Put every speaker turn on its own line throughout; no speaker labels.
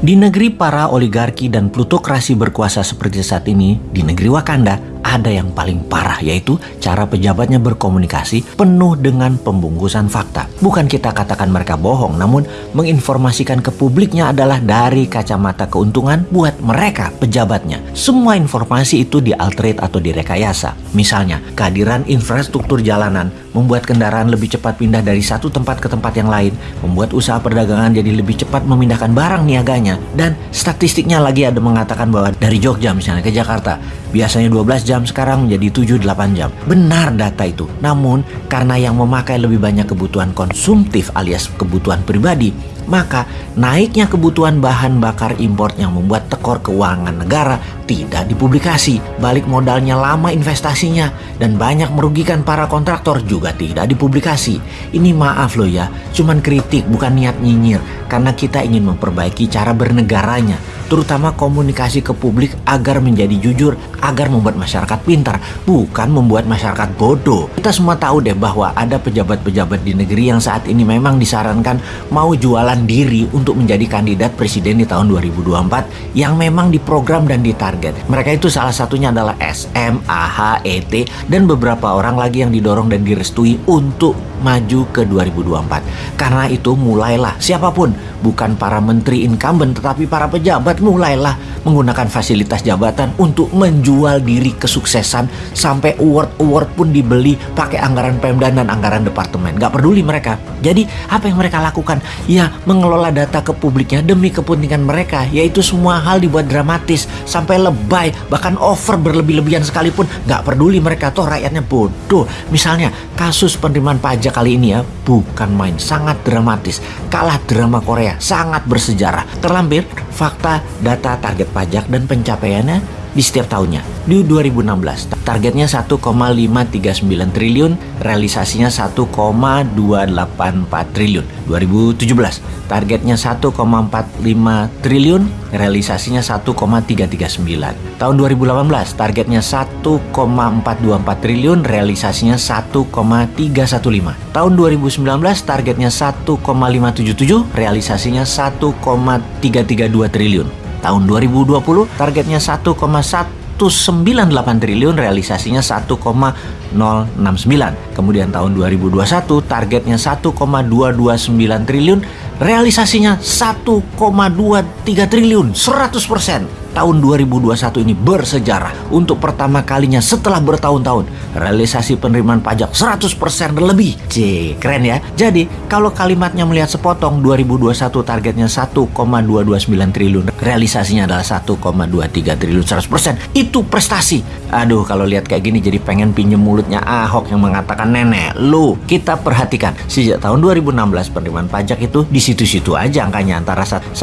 Di negeri para oligarki dan plutokrasi berkuasa seperti saat ini, di negeri Wakanda, ada yang paling parah yaitu cara pejabatnya berkomunikasi penuh dengan pembungkusan fakta. Bukan kita katakan mereka bohong, namun menginformasikan ke publiknya adalah dari kacamata keuntungan buat mereka pejabatnya. Semua informasi itu dialterate atau direkayasa. Misalnya, kehadiran infrastruktur jalanan membuat kendaraan lebih cepat pindah dari satu tempat ke tempat yang lain, membuat usaha perdagangan jadi lebih cepat memindahkan barang niaganya, dan statistiknya lagi ada mengatakan bahwa dari Jogja misalnya ke Jakarta, biasanya 12 jam sekarang menjadi 7-8 jam. Benar data itu, namun karena yang memakai lebih banyak kebutuhan konsumtif alias kebutuhan pribadi, maka naiknya kebutuhan bahan bakar impor yang membuat tekor keuangan negara tidak dipublikasi. Balik modalnya lama investasinya dan banyak merugikan para kontraktor juga tidak dipublikasi. Ini maaf loh ya, cuman kritik bukan niat nyinyir karena kita ingin memperbaiki cara bernegaranya terutama komunikasi ke publik agar menjadi jujur, agar membuat masyarakat pintar, bukan membuat masyarakat bodoh. Kita semua tahu deh bahwa ada pejabat-pejabat di negeri yang saat ini memang disarankan mau jualan diri untuk menjadi kandidat presiden di tahun 2024 yang memang diprogram dan ditarget. Mereka itu salah satunya adalah SM, AH, ET, dan beberapa orang lagi yang didorong dan direstui untuk maju ke 2024. Karena itu mulailah siapa pun, bukan para menteri incumbent tetapi para pejabat mulailah menggunakan fasilitas jabatan untuk menjual diri kesuksesan sampai award-award pun dibeli pakai anggaran Pemda dan anggaran departemen. Gak peduli mereka. Jadi apa yang mereka lakukan? Ya mengelola data ke publiknya demi kepentingan mereka. Yaitu semua hal dibuat dramatis sampai lebay bahkan over berlebih-lebihan sekalipun gak peduli mereka toh rakyatnya bodoh. Misalnya kasus penerimaan pajak kali ini ya bukan main sangat dramatis. Kalah drama Korea sangat bersejarah. Terlampir fakta data target pajak dan pencapaiannya di setiap tahunnya. Di 2016, targetnya 1,539 triliun, realisasinya 1,284 triliun. 2017, targetnya 1,45 triliun, realisasinya 1,339. Tahun 2018, targetnya 1,424 triliun, realisasinya 1,315. Tahun 2019, targetnya 1,577, realisasinya 1,332 triliun. Tahun 2020 targetnya 1,198 triliun, realisasinya 1,069. Kemudian tahun 2021 targetnya 1,229 triliun, realisasinya 1,23 triliun, 100% tahun 2021 ini bersejarah untuk pertama kalinya setelah bertahun-tahun realisasi penerimaan pajak 100% lebih. C, keren ya. Jadi, kalau kalimatnya melihat sepotong 2021 targetnya 1,229 triliun, realisasinya adalah 1,23 triliun 100%. Itu prestasi. Aduh, kalau lihat kayak gini jadi pengen pinjem mulutnya Ahok yang mengatakan nenek, lu kita perhatikan sejak tahun 2016 penerimaan pajak itu di situ-situ aja angkanya antara 1,2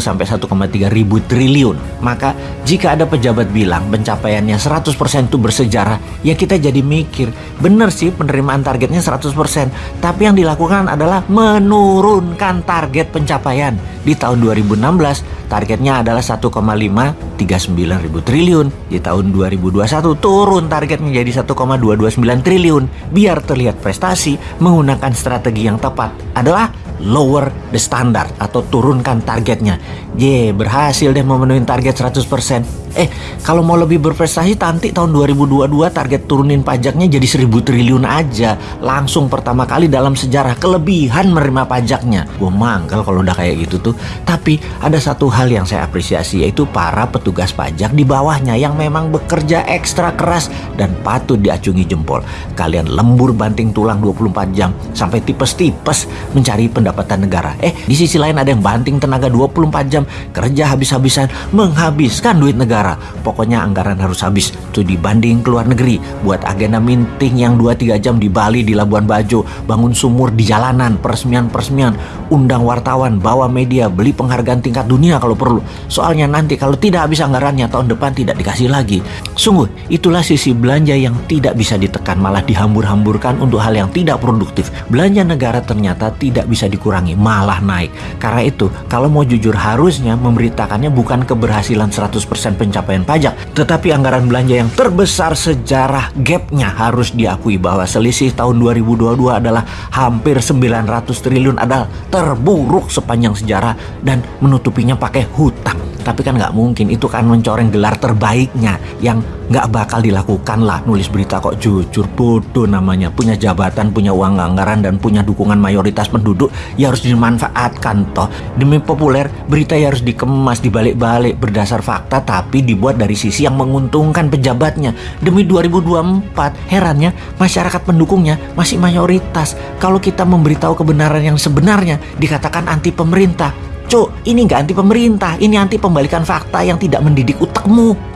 sampai 1,3 ribu triliun tahun. Maka jika ada pejabat bilang pencapaiannya 100% itu bersejarah, ya kita jadi mikir, benar sih penerimaan targetnya 100%, tapi yang dilakukan adalah menurunkan target pencapaian. Di tahun 2016 targetnya adalah 1,539 ribu triliun. Di tahun 2021 turun target menjadi 1,229 triliun. Biar terlihat prestasi, menggunakan strategi yang tepat adalah lower the standard atau turunkan targetnya. Ye, berhasil deh memenuhi target 100%. Eh, kalau mau lebih berprestasi nanti tahun 2022 target turunin pajaknya jadi 1000 triliun aja. Langsung pertama kali dalam sejarah kelebihan menerima pajaknya. Gue manggal kalau udah kayak gitu tuh. Tapi ada satu hal yang saya apresiasi yaitu para petugas pajak di bawahnya yang memang bekerja ekstra keras dan patut diacungi jempol. Kalian lembur banting tulang 24 jam sampai tipes-tipes mencari pendapatan negara. Eh, di sisi lain ada yang banting tenaga 24 jam kerja habis-habisan menghabiskan duit negara negara. Pokoknya anggaran harus habis. Tuh dibanding ke luar negeri. Buat agenda meeting yang 2-3 jam di Bali, di Labuan Bajo. Bangun sumur di jalanan, peresmian-peresmian. Undang wartawan, bawa media, beli penghargaan tingkat dunia kalau perlu. Soalnya nanti kalau tidak habis anggarannya tahun depan tidak dikasih lagi. Sungguh, itulah sisi belanja yang tidak bisa ditekan. Malah dihambur-hamburkan untuk hal yang tidak produktif. Belanja negara ternyata tidak bisa dikurangi, malah naik. Karena itu, kalau mau jujur harusnya memberitakannya bukan keberhasilan 100% pencapaian pencapaian pajak. Tetapi anggaran belanja yang terbesar sejarah gapnya harus diakui bahwa selisih tahun 2022 adalah hampir 900 triliun adalah terburuk sepanjang sejarah dan menutupinya pakai hutang. Tapi kan nggak mungkin, itu kan mencoreng gelar terbaiknya yang nggak bakal dilakukan lah. Nulis berita kok jujur, bodoh namanya. Punya jabatan, punya uang anggaran, dan punya dukungan mayoritas penduduk, ya harus dimanfaatkan toh. Demi populer, berita ya harus dikemas, dibalik-balik berdasar fakta, tapi dibuat dari sisi yang menguntungkan pejabatnya. Demi 2024, herannya masyarakat pendukungnya masih mayoritas. Kalau kita memberitahu kebenaran yang sebenarnya, dikatakan anti pemerintah. Cuk, ini nggak anti pemerintah, ini anti pembalikan fakta yang tidak mendidik utakmu.